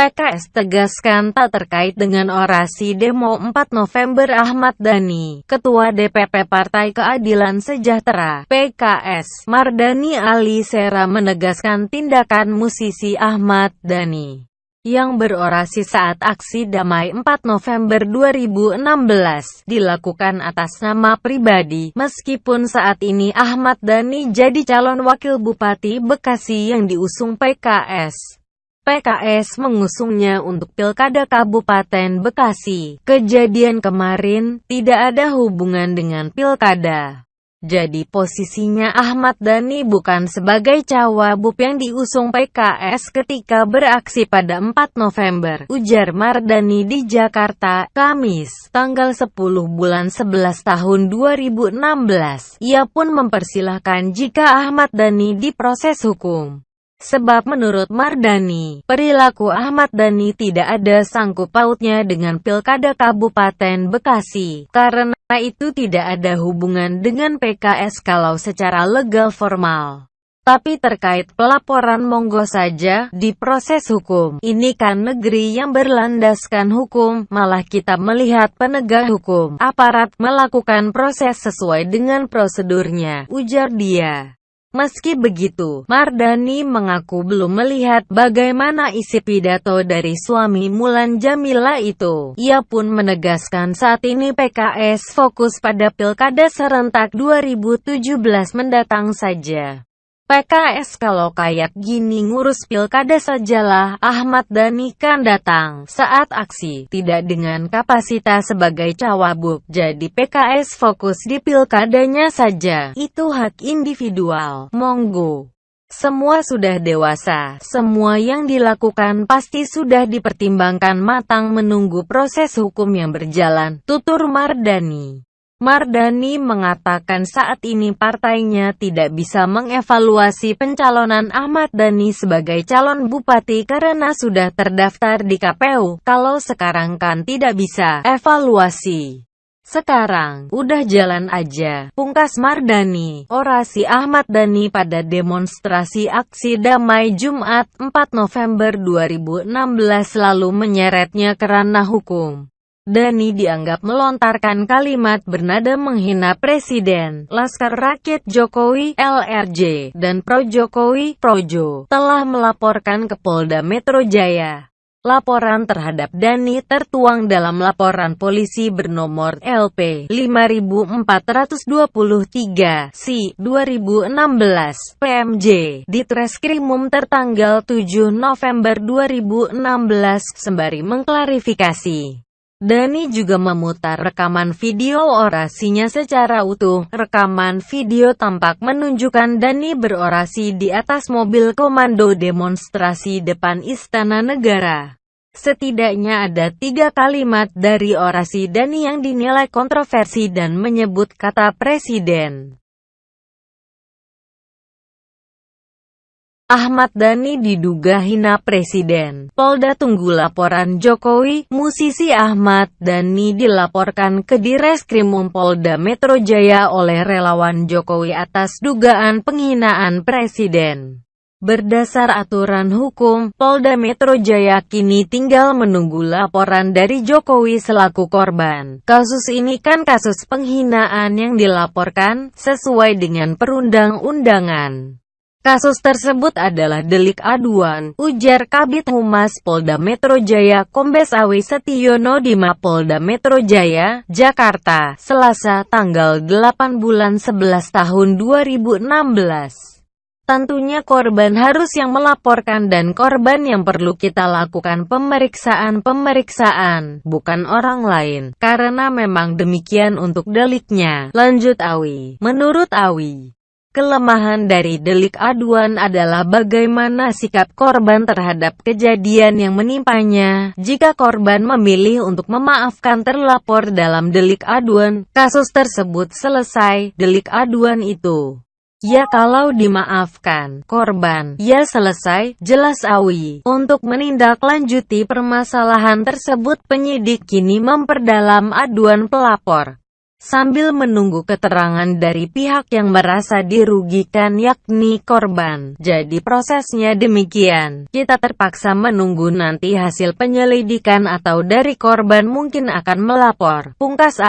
PKS tegaskan tak terkait dengan orasi demo 4 November Ahmad Dhani, Ketua DPP Partai Keadilan Sejahtera, PKS, Mardani Ali Sera menegaskan tindakan musisi Ahmad Dhani yang berorasi saat aksi damai 4 November 2016 dilakukan atas nama pribadi, meskipun saat ini Ahmad Dhani jadi calon wakil Bupati Bekasi yang diusung PKS. PKS mengusungnya untuk Pilkada Kabupaten Bekasi. Kejadian kemarin tidak ada hubungan dengan Pilkada. Jadi posisinya Ahmad Dhani bukan sebagai cawagup yang diusung PKS ketika beraksi pada 4 November, ujar Mardani di Jakarta, Kamis, tanggal 10 bulan 11 tahun 2016. Ia pun mempersilahkan jika Ahmad Dhani diproses hukum. Sebab menurut Mardani, perilaku Ahmad Dhani tidak ada sangkut pautnya dengan Pilkada Kabupaten Bekasi, karena itu tidak ada hubungan dengan PKS kalau secara legal formal. Tapi terkait pelaporan monggo saja, di proses hukum, ini kan negeri yang berlandaskan hukum, malah kita melihat penegak hukum, aparat melakukan proses sesuai dengan prosedurnya, ujar dia. Meski begitu, Mardani mengaku belum melihat bagaimana isi pidato dari suami Mulan Jamila itu. Ia pun menegaskan saat ini PKS fokus pada Pilkada serentak 2017 mendatang saja. PKS kalau kayak gini ngurus pilkada sajalah, Ahmad Dhani kan datang saat aksi, tidak dengan kapasitas sebagai cawabuk. Jadi PKS fokus di pilkadanya saja, itu hak individual, monggo. Semua sudah dewasa, semua yang dilakukan pasti sudah dipertimbangkan matang menunggu proses hukum yang berjalan, tutur Mardani. Mardani mengatakan saat ini partainya tidak bisa mengevaluasi pencalonan Ahmad Dhani sebagai calon bupati karena sudah terdaftar di KPU. Kalau sekarang kan tidak bisa evaluasi. Sekarang, udah jalan aja. Pungkas Mardani, orasi Ahmad Dhani pada demonstrasi aksi damai Jumat 4 November 2016 lalu menyeretnya kerana hukum. Dani dianggap melontarkan kalimat bernada menghina Presiden, Laskar Rakyat Jokowi, LRJ, dan Pro Jokowi, Projo, telah melaporkan ke Polda Metro Jaya. Laporan terhadap Dani tertuang dalam laporan polisi bernomor LP 5423 C 2016 PMJ di Treskrimum tertanggal 7 November 2016 sembari mengklarifikasi Dani juga memutar rekaman video orasinya secara utuh. Rekaman video tampak menunjukkan Dani berorasi di atas mobil komando demonstrasi depan Istana Negara. Setidaknya ada tiga kalimat dari orasi Dani yang dinilai kontroversi dan menyebut kata presiden. Ahmad Dhani diduga hina Presiden. Polda tunggu laporan Jokowi, musisi Ahmad Dhani dilaporkan ke Direskrimum Polda Metro Jaya oleh relawan Jokowi atas dugaan penghinaan Presiden. Berdasar aturan hukum, Polda Metro Jaya kini tinggal menunggu laporan dari Jokowi selaku korban. Kasus ini kan kasus penghinaan yang dilaporkan, sesuai dengan perundang-undangan. Kasus tersebut adalah delik aduan, ujar Kabit Humas Polda Metro Jaya Kombes Awi Setiono di Mapolda Metro Jaya, Jakarta, Selasa tanggal 8 bulan 11 tahun 2016. Tentunya korban harus yang melaporkan dan korban yang perlu kita lakukan pemeriksaan-pemeriksaan, bukan orang lain, karena memang demikian untuk deliknya, lanjut Awi. Menurut Awi, Kelemahan dari delik aduan adalah bagaimana sikap korban terhadap kejadian yang menimpanya. Jika korban memilih untuk memaafkan terlapor dalam delik aduan, kasus tersebut selesai. Delik aduan itu Ya kalau dimaafkan, korban, ya selesai, jelas Awi. Untuk menindaklanjuti permasalahan tersebut penyidik kini memperdalam aduan pelapor. Sambil menunggu keterangan dari pihak yang merasa dirugikan yakni korban. Jadi prosesnya demikian, kita terpaksa menunggu nanti hasil penyelidikan atau dari korban mungkin akan melapor. Pungkas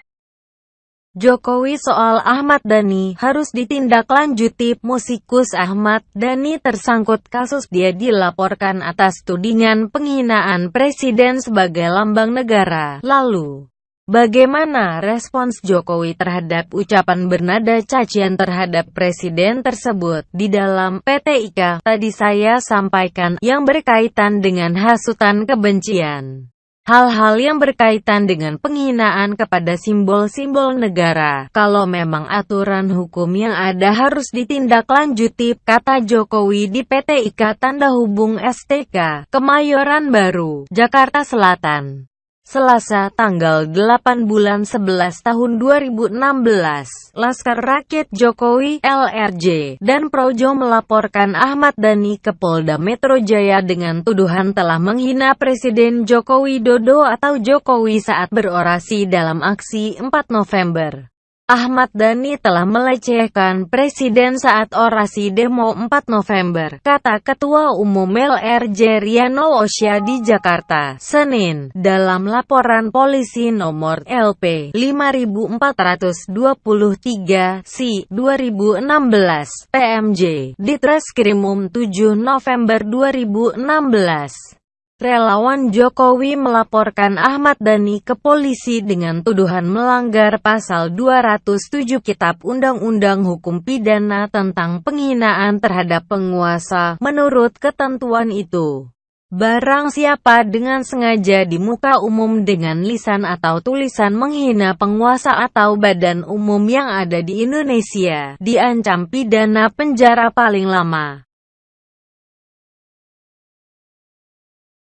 Jokowi soal Ahmad Dhani harus ditindaklanjuti. Musikus Ahmad Dhani tersangkut kasus dia dilaporkan atas tudingan penghinaan presiden sebagai lambang negara. Lalu, Bagaimana respons Jokowi terhadap ucapan bernada cacian terhadap presiden tersebut? Di dalam PT IKA, tadi saya sampaikan, yang berkaitan dengan hasutan kebencian. Hal-hal yang berkaitan dengan penghinaan kepada simbol-simbol negara, kalau memang aturan hukum yang ada harus ditindaklanjuti, kata Jokowi di PT IKA Tanda Hubung STK, Kemayoran Baru, Jakarta Selatan. Selasa tanggal 8 bulan 11 tahun 2016, Laskar Rakyat Jokowi LRJ dan Projo melaporkan Ahmad Dhani ke Polda Metro Jaya dengan tuduhan telah menghina Presiden Joko Widodo atau Jokowi saat berorasi dalam aksi 4 November. Ahmad Dhani telah melecehkan Presiden saat orasi demo 4 November, kata Ketua Umum LRJ Riano Osya di Jakarta, Senin, dalam laporan polisi nomor LP 5423 si 2016 PMJ di Treskrimum 7 November 2016. Relawan Jokowi melaporkan Ahmad Dhani ke polisi dengan tuduhan melanggar pasal 207 Kitab Undang-Undang Hukum Pidana tentang penghinaan terhadap penguasa. Menurut ketentuan itu, barang siapa dengan sengaja di muka umum dengan lisan atau tulisan menghina penguasa atau badan umum yang ada di Indonesia, diancam pidana penjara paling lama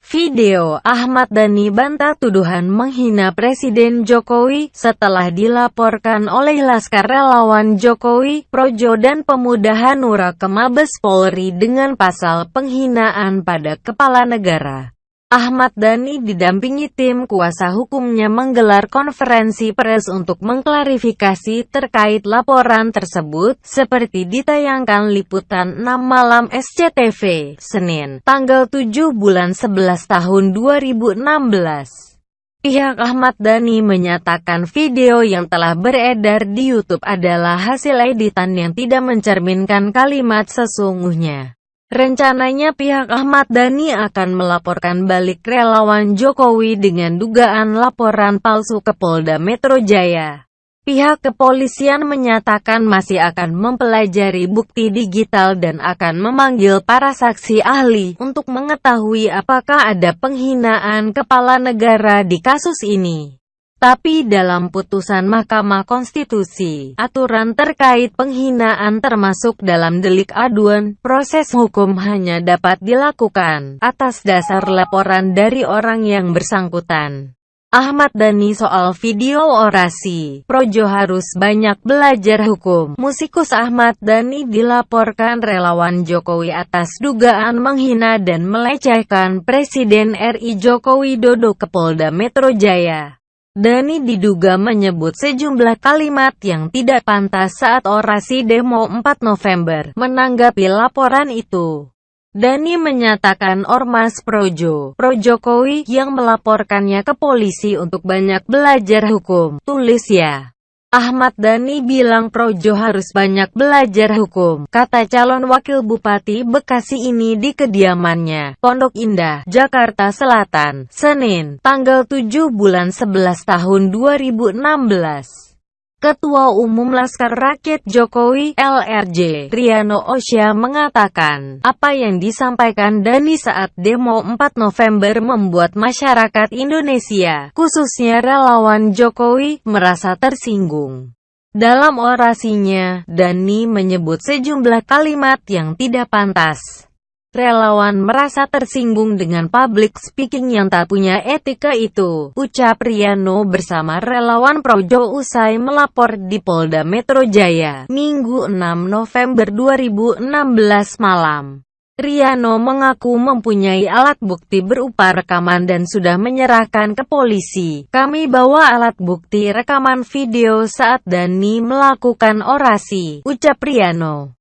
Video Ahmad Dhani bantah tuduhan menghina Presiden Jokowi setelah dilaporkan oleh Laskar Relawan Jokowi, Projo dan Pemuda Hanura ke Mabes Polri dengan pasal penghinaan pada kepala negara. Ahmad Dhani didampingi tim kuasa hukumnya menggelar konferensi pers untuk mengklarifikasi terkait laporan tersebut, seperti ditayangkan liputan 6 malam SCTV, Senin, tanggal 7 bulan 11 tahun 2016. Pihak Ahmad Dhani menyatakan video yang telah beredar di YouTube adalah hasil editan yang tidak mencerminkan kalimat sesungguhnya. Rencananya pihak Ahmad Dhani akan melaporkan balik relawan Jokowi dengan dugaan laporan palsu ke Polda Metro Jaya. Pihak kepolisian menyatakan masih akan mempelajari bukti digital dan akan memanggil para saksi ahli untuk mengetahui apakah ada penghinaan kepala negara di kasus ini. Tapi dalam putusan Mahkamah Konstitusi, aturan terkait penghinaan termasuk dalam delik aduan, proses hukum hanya dapat dilakukan atas dasar laporan dari orang yang bersangkutan. Ahmad Dhani soal video orasi, Projo harus banyak belajar hukum. Musikus Ahmad Dhani dilaporkan relawan Jokowi atas dugaan menghina dan melecehkan Presiden RI Joko Widodo ke Polda Metro Jaya. Dani diduga menyebut sejumlah kalimat yang tidak pantas saat orasi demo 4 November. Menanggapi laporan itu, Dani menyatakan Ormas Projo, Projokowi, yang melaporkannya ke polisi untuk banyak belajar hukum, tulis ya. Ahmad Dhani bilang Projo harus banyak belajar hukum, kata calon wakil Bupati Bekasi ini di kediamannya, Pondok Indah, Jakarta Selatan, Senin, tanggal 7 bulan 11 tahun 2016. Ketua Umum Laskar Rakyat Jokowi LRJ Riano Osya mengatakan, apa yang disampaikan Dani saat demo 4 November membuat masyarakat Indonesia, khususnya relawan Jokowi, merasa tersinggung. Dalam orasinya, Dani menyebut sejumlah kalimat yang tidak pantas. Relawan merasa tersinggung dengan public speaking yang tak punya etika itu, ucap Riano bersama relawan Projo usai melapor di Polda Metro Jaya, Minggu 6 November 2016 malam. Riano mengaku mempunyai alat bukti berupa rekaman dan sudah menyerahkan ke polisi. Kami bawa alat bukti rekaman video saat Dani melakukan orasi, ucap Riano.